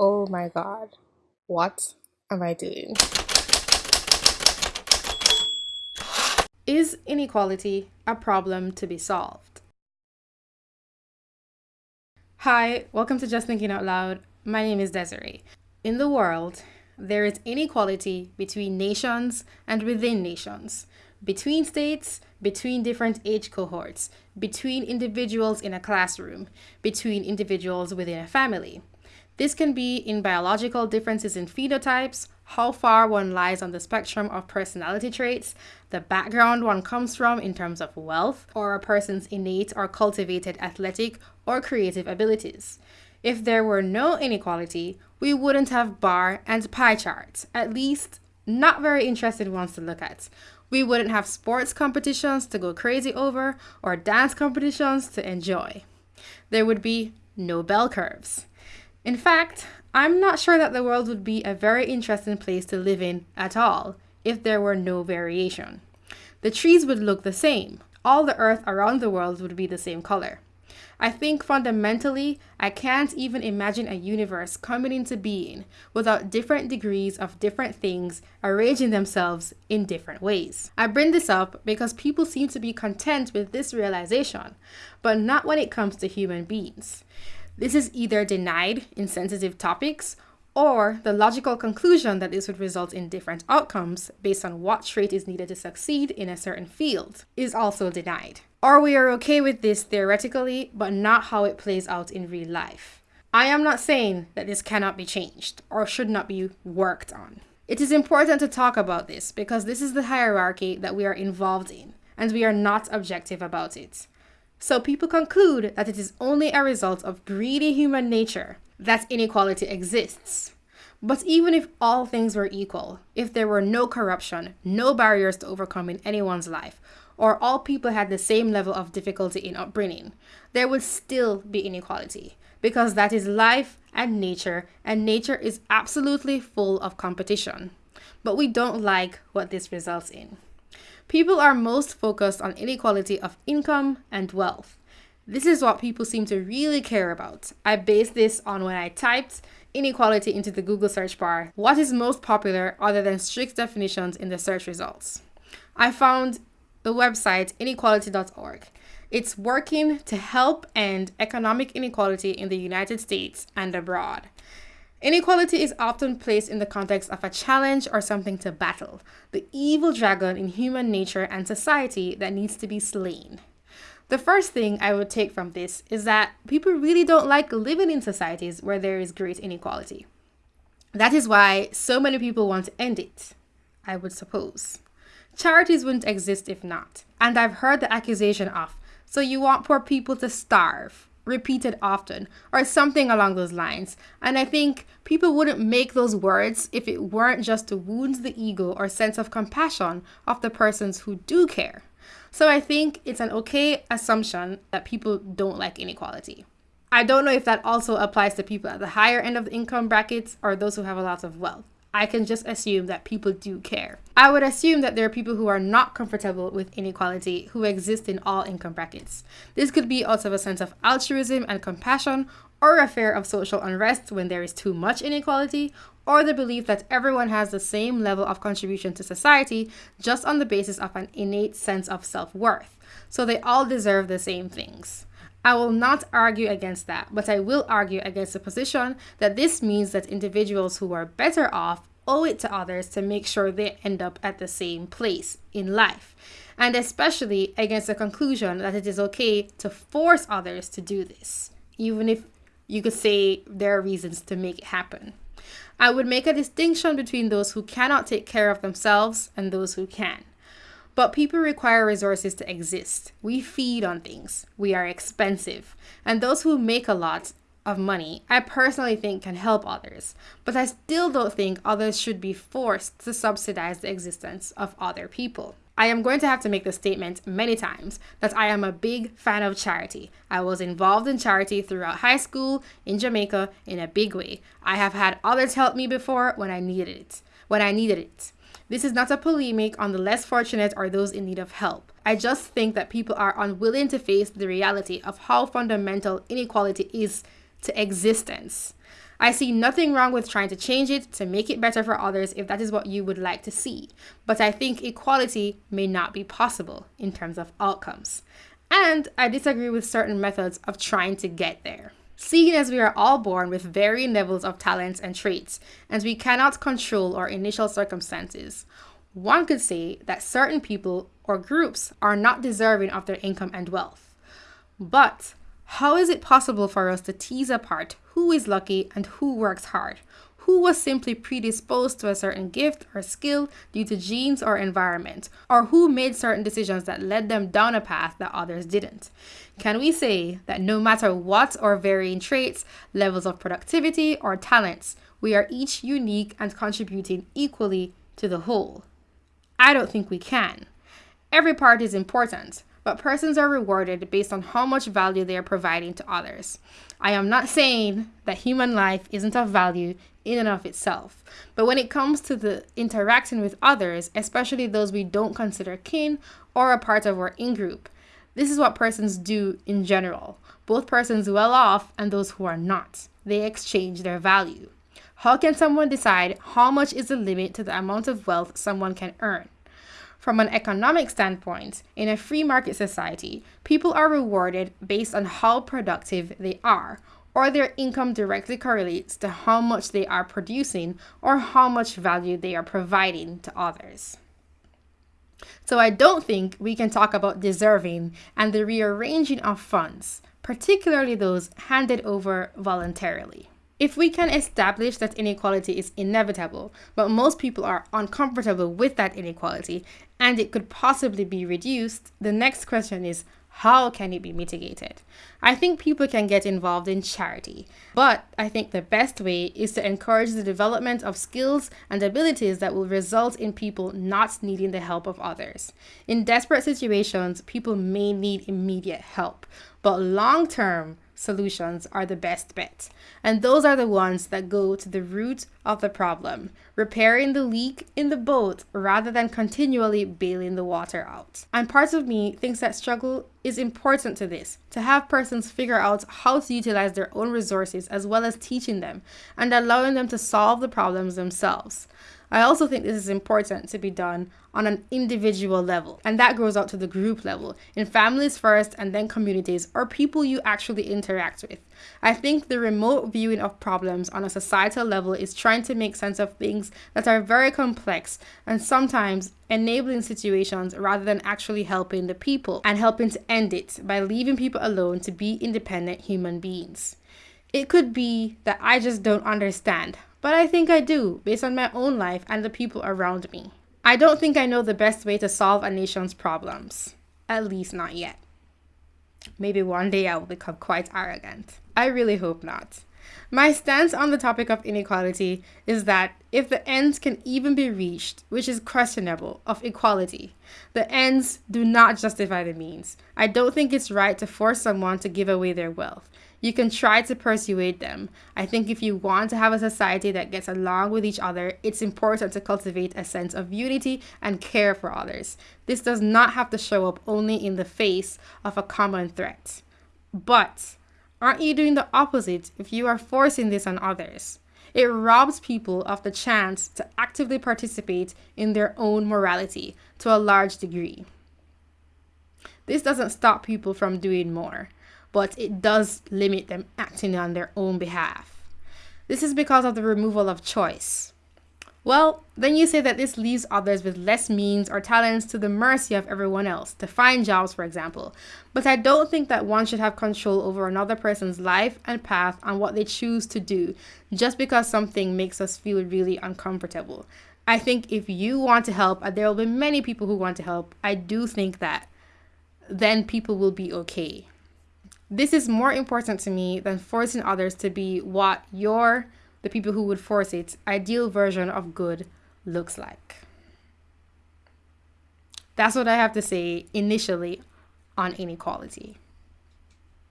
Oh my god, what am I doing? Is inequality a problem to be solved? Hi, welcome to Just Thinking Out Loud. My name is Desiree. In the world, there is inequality between nations and within nations, between states, between different age cohorts, between individuals in a classroom, between individuals within a family. This can be in biological differences in phenotypes, how far one lies on the spectrum of personality traits, the background one comes from in terms of wealth, or a person's innate or cultivated athletic or creative abilities. If there were no inequality, we wouldn't have bar and pie charts, at least not very interesting ones to look at. We wouldn't have sports competitions to go crazy over or dance competitions to enjoy. There would be no bell curves. In fact, I'm not sure that the world would be a very interesting place to live in at all if there were no variation. The trees would look the same. All the earth around the world would be the same color. I think fundamentally, I can't even imagine a universe coming into being without different degrees of different things arranging themselves in different ways. I bring this up because people seem to be content with this realization, but not when it comes to human beings. This is either denied in sensitive topics or the logical conclusion that this would result in different outcomes based on what trait is needed to succeed in a certain field is also denied. Or we are okay with this theoretically, but not how it plays out in real life. I am not saying that this cannot be changed or should not be worked on. It is important to talk about this because this is the hierarchy that we are involved in, and we are not objective about it. So people conclude that it is only a result of greedy human nature that inequality exists. But even if all things were equal, if there were no corruption, no barriers to overcome in anyone's life, or all people had the same level of difficulty in upbringing, there would still be inequality because that is life and nature, and nature is absolutely full of competition. But we don't like what this results in. People are most focused on inequality of income and wealth. This is what people seem to really care about. I based this on when I typed inequality into the Google search bar, what is most popular other than strict definitions in the search results. I found the website inequality.org. It's working to help end economic inequality in the United States and abroad. Inequality is often placed in the context of a challenge or something to battle, the evil dragon in human nature and society that needs to be slain. The first thing I would take from this is that people really don't like living in societies where there is great inequality. That is why so many people want to end it, I would suppose. Charities wouldn't exist if not. And I've heard the accusation of, so you want poor people to starve, repeated often, or something along those lines. And I think people wouldn't make those words if it weren't just to wound the ego or sense of compassion of the persons who do care. So I think it's an okay assumption that people don't like inequality. I don't know if that also applies to people at the higher end of the income brackets or those who have a lot of wealth. I can just assume that people do care. I would assume that there are people who are not comfortable with inequality who exist in all income brackets. This could be out of a sense of altruism and compassion, or a fear of social unrest when there is too much inequality, or the belief that everyone has the same level of contribution to society just on the basis of an innate sense of self worth. So they all deserve the same things. I will not argue against that, but I will argue against the position that this means that individuals who are better off owe it to others to make sure they end up at the same place in life. And especially against the conclusion that it is okay to force others to do this, even if you could say there are reasons to make it happen. I would make a distinction between those who cannot take care of themselves and those who can. But people require resources to exist. We feed on things. We are expensive. And those who make a lot of money, I personally think can help others. But I still don't think others should be forced to subsidize the existence of other people. I am going to have to make the statement many times that I am a big fan of charity. I was involved in charity throughout high school in Jamaica in a big way. I have had others help me before when I needed it. When I needed it. This is not a polemic on the less fortunate or those in need of help. I just think that people are unwilling to face the reality of how fundamental inequality is to existence. I see nothing wrong with trying to change it to make it better for others if that is what you would like to see. But I think equality may not be possible in terms of outcomes. And I disagree with certain methods of trying to get there. Seeing as we are all born with varying levels of talents and traits, and we cannot control our initial circumstances, one could say that certain people or groups are not deserving of their income and wealth. But how is it possible for us to tease apart who is lucky and who works hard? Who was simply predisposed to a certain gift or skill due to genes or environment? Or who made certain decisions that led them down a path that others didn't? Can we say that no matter what our varying traits, levels of productivity, or talents, we are each unique and contributing equally to the whole? I don't think we can. Every part is important, but persons are rewarded based on how much value they are providing to others. I am not saying that human life isn't of value in and of itself, but when it comes to the interacting with others, especially those we don't consider kin or a part of our in group, this is what persons do in general, both persons well off and those who are not. They exchange their value. How can someone decide how much is the limit to the amount of wealth someone can earn? From an economic standpoint, in a free market society, people are rewarded based on how productive they are, or their income directly correlates to how much they are producing or how much value they are providing to others. So I don't think we can talk about deserving and the rearranging of funds, particularly those handed over voluntarily. If we can establish that inequality is inevitable, but most people are uncomfortable with that inequality and it could possibly be reduced, the next question is how can it be mitigated? I think people can get involved in charity, but I think the best way is to encourage the development of skills and abilities that will result in people not needing the help of others. In desperate situations, people may need immediate help, but long term, solutions are the best bet. And those are the ones that go to the root of the problem, repairing the leak in the boat rather than continually bailing the water out. And part of me thinks that struggle is important to this, to have persons figure out how to utilize their own resources as well as teaching them and allowing them to solve the problems themselves. I also think this is important to be done on an individual level, and that grows out to the group level, in families first and then communities or people you actually interact with. I think the remote viewing of problems on a societal level is trying to make sense of things that are very complex and sometimes enabling situations rather than actually helping the people and helping to end it by leaving people alone to be independent human beings. It could be that I just don't understand but I think I do, based on my own life and the people around me. I don't think I know the best way to solve a nation's problems, at least not yet. Maybe one day I will become quite arrogant. I really hope not. My stance on the topic of inequality is that if the ends can even be reached, which is questionable, of equality, the ends do not justify the means. I don't think it's right to force someone to give away their wealth. You can try to persuade them. I think if you want to have a society that gets along with each other, it's important to cultivate a sense of unity and care for others. This does not have to show up only in the face of a common threat. But aren't you doing the opposite if you are forcing this on others? It robs people of the chance to actively participate in their own morality to a large degree. This doesn't stop people from doing more but it does limit them acting on their own behalf. This is because of the removal of choice. Well, then you say that this leaves others with less means or talents to the mercy of everyone else, to find jobs, for example. But I don't think that one should have control over another person's life and path on what they choose to do just because something makes us feel really uncomfortable. I think if you want to help, and there will be many people who want to help, I do think that then people will be okay. This is more important to me than forcing others to be what your, the people who would force it, ideal version of good looks like. That's what I have to say initially on inequality.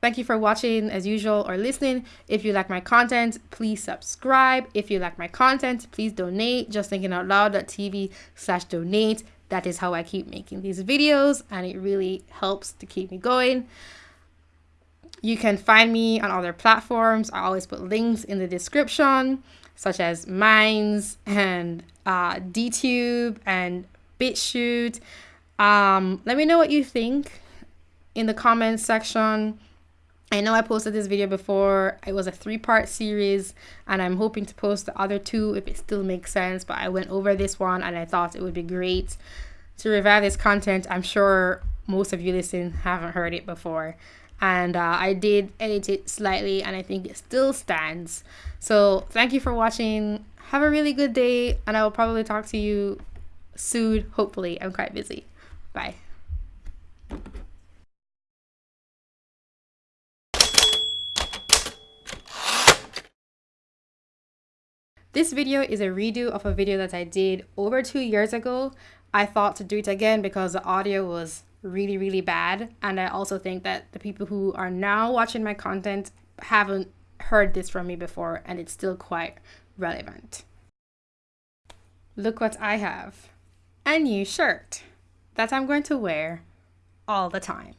Thank you for watching as usual or listening. If you like my content, please subscribe. If you like my content, please donate. Just thinking out loud.tv slash donate. That is how I keep making these videos and it really helps to keep me going You can find me on other platforms. I always put links in the description, such as Minds and uh, DTube and BitChute. Um, let me know what you think in the comments section. I know I posted this video before. It was a three part series, and I'm hoping to post the other two if it still makes sense. But I went over this one and I thought it would be great to revive this content. I'm sure most of you listening haven't heard it before. And uh, I did edit it slightly, and I think it still stands. So, thank you for watching. Have a really good day, and I will probably talk to you soon. Hopefully, I'm quite busy. Bye. This video is a redo of a video that I did over two years ago. I thought to do it again because the audio was really, really bad. And I also think that the people who are now watching my content haven't heard this from me before and it's still quite relevant. Look what I have. A new shirt that I'm going to wear all the time.